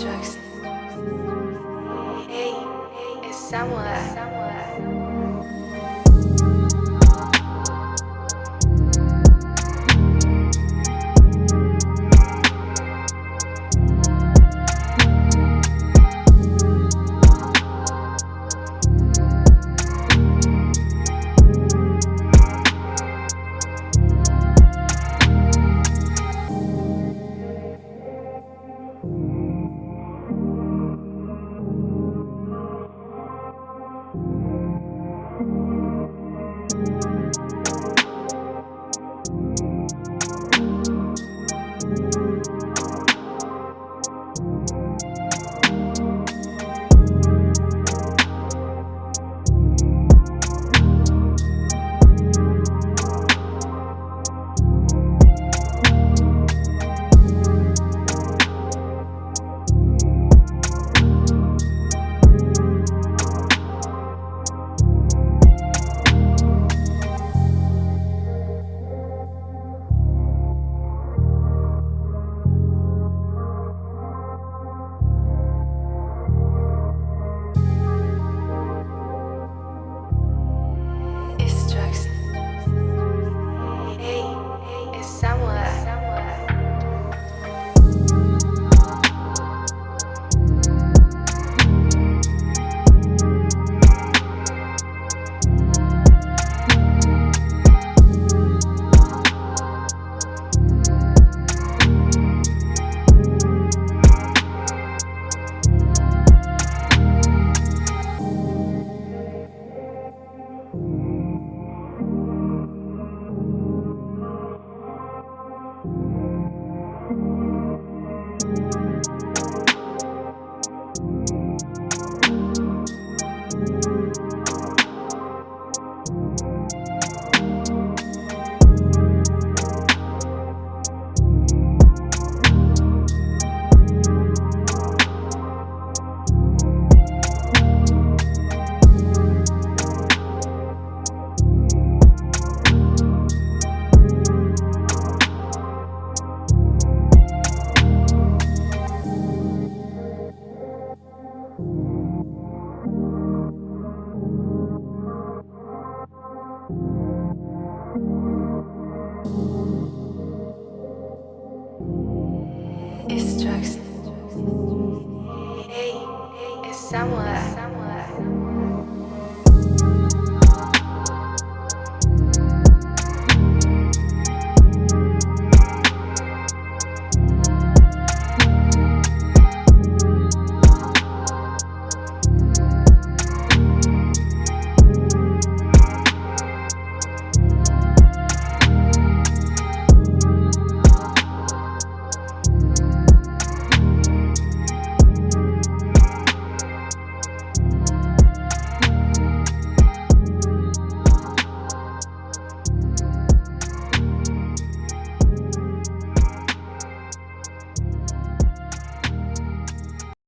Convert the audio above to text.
Destruction. Hey, it's Samuel. Somewhere.